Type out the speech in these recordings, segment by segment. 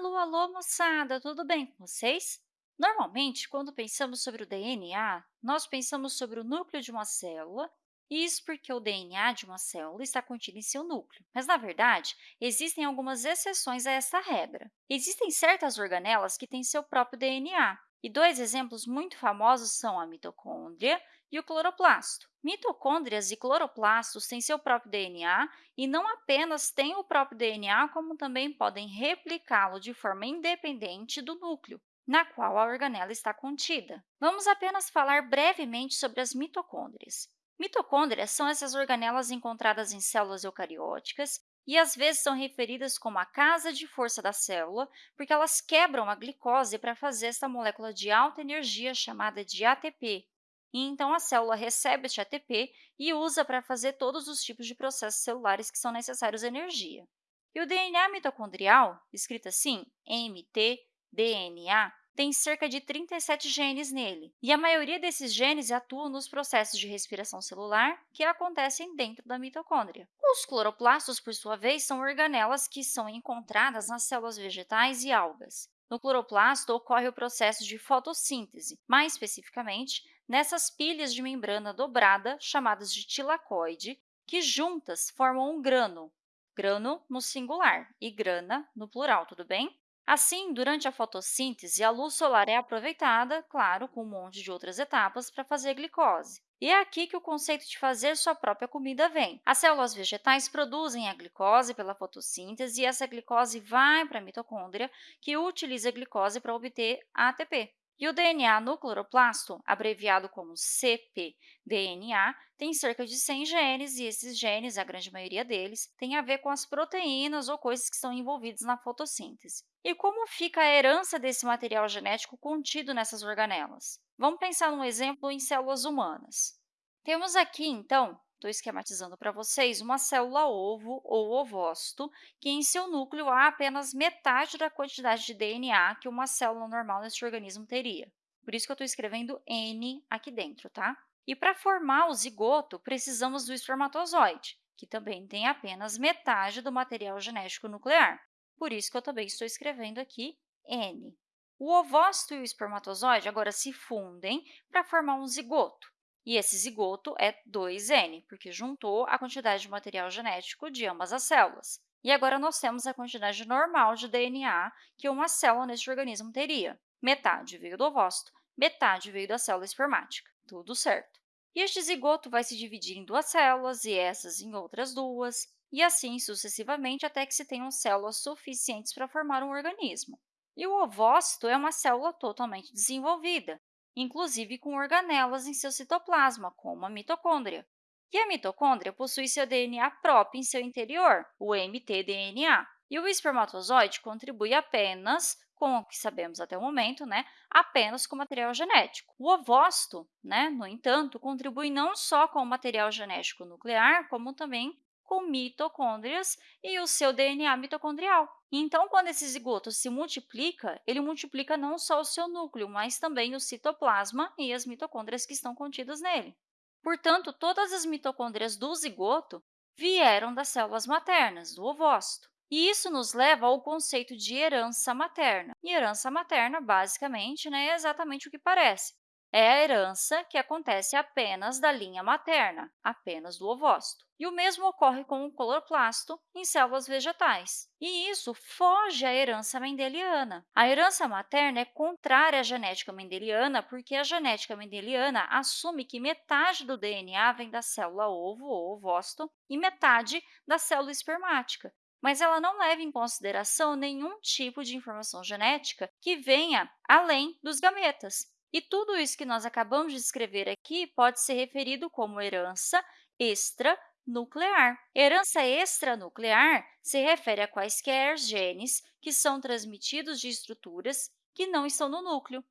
Alô, alô, moçada! Tudo bem com vocês? Normalmente, quando pensamos sobre o DNA, nós pensamos sobre o núcleo de uma célula, isso porque o DNA de uma célula está contido em seu núcleo. Mas, na verdade, existem algumas exceções a essa regra. Existem certas organelas que têm seu próprio DNA, e dois exemplos muito famosos são a mitocôndria e o cloroplasto. Mitocôndrias e cloroplastos têm seu próprio DNA e não apenas têm o próprio DNA, como também podem replicá-lo de forma independente do núcleo, na qual a organela está contida. Vamos apenas falar brevemente sobre as mitocôndrias. Mitocôndrias são essas organelas encontradas em células eucarióticas e às vezes são referidas como a casa de força da célula, porque elas quebram a glicose para fazer esta molécula de alta energia chamada de ATP, e então a célula recebe este ATP e usa para fazer todos os tipos de processos celulares que são necessários energia. E o DNA mitocondrial, escrito assim, mtDNA, tem cerca de 37 genes nele, e a maioria desses genes atuam nos processos de respiração celular que acontecem dentro da mitocôndria. Os cloroplastos, por sua vez, são organelas que são encontradas nas células vegetais e algas. No cloroplasto ocorre o processo de fotossíntese, mais especificamente, nessas pilhas de membrana dobrada, chamadas de tilacoide, que juntas formam um grano, grano no singular e grana no plural, tudo bem? Assim, durante a fotossíntese, a luz solar é aproveitada, claro, com um monte de outras etapas, para fazer glicose. E é aqui que o conceito de fazer sua própria comida vem. As células vegetais produzem a glicose pela fotossíntese e essa glicose vai para a mitocôndria, que utiliza a glicose para obter ATP. E o DNA no cloroplasto, abreviado como cpDNA, tem cerca de 100 genes, e esses genes, a grande maioria deles, tem a ver com as proteínas ou coisas que estão envolvidas na fotossíntese. E como fica a herança desse material genético contido nessas organelas? Vamos pensar num exemplo em células humanas. Temos aqui, então, Estou esquematizando para vocês uma célula ovo ou ovócito, que em seu núcleo há apenas metade da quantidade de DNA que uma célula normal nesse organismo teria. Por isso que eu estou escrevendo N aqui dentro, tá? E para formar o zigoto, precisamos do espermatozoide, que também tem apenas metade do material genético nuclear. Por isso que eu também estou escrevendo aqui N. O ovócito e o espermatozoide agora se fundem para formar um zigoto. E esse zigoto é 2N, porque juntou a quantidade de material genético de ambas as células. E agora nós temos a quantidade normal de DNA que uma célula neste organismo teria. Metade veio do ovócito, metade veio da célula espermática. Tudo certo. E este zigoto vai se dividir em duas células e essas em outras duas, e assim sucessivamente até que se tenham células suficientes para formar um organismo. E o ovócito é uma célula totalmente desenvolvida, inclusive com organelas em seu citoplasma, como a mitocôndria. E a mitocôndria possui seu DNA próprio em seu interior, o mtDNA. E o espermatozoide contribui apenas com o que sabemos até o momento, né, apenas com material genético. O ovócito, né, no entanto, contribui não só com o material genético nuclear, como também com mitocôndrias e o seu DNA mitocondrial. Então, quando esse zigoto se multiplica, ele multiplica não só o seu núcleo, mas também o citoplasma e as mitocôndrias que estão contidas nele. Portanto, todas as mitocôndrias do zigoto vieram das células maternas, do ovócito. E isso nos leva ao conceito de herança materna. E herança materna, basicamente, né, é exatamente o que parece é a herança que acontece apenas da linha materna, apenas do ovócito. E o mesmo ocorre com o cloroplasto em células vegetais. E isso foge à herança mendeliana. A herança materna é contrária à genética mendeliana, porque a genética mendeliana assume que metade do DNA vem da célula ovo ou ovócito e metade da célula espermática mas ela não leva em consideração nenhum tipo de informação genética que venha além dos gametas. E tudo isso que nós acabamos de escrever aqui pode ser referido como herança extranuclear. Herança extranuclear se refere a quaisquer genes que são transmitidos de estruturas que não estão no núcleo.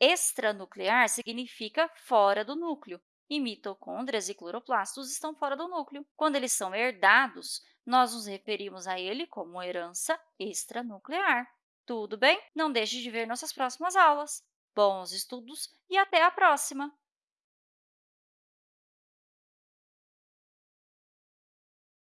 Extranuclear significa fora do núcleo, e mitocôndrias e cloroplastos estão fora do núcleo. Quando eles são herdados, nós nos referimos a ele como herança extranuclear. Tudo bem? Não deixe de ver nossas próximas aulas. Bons estudos e até a próxima!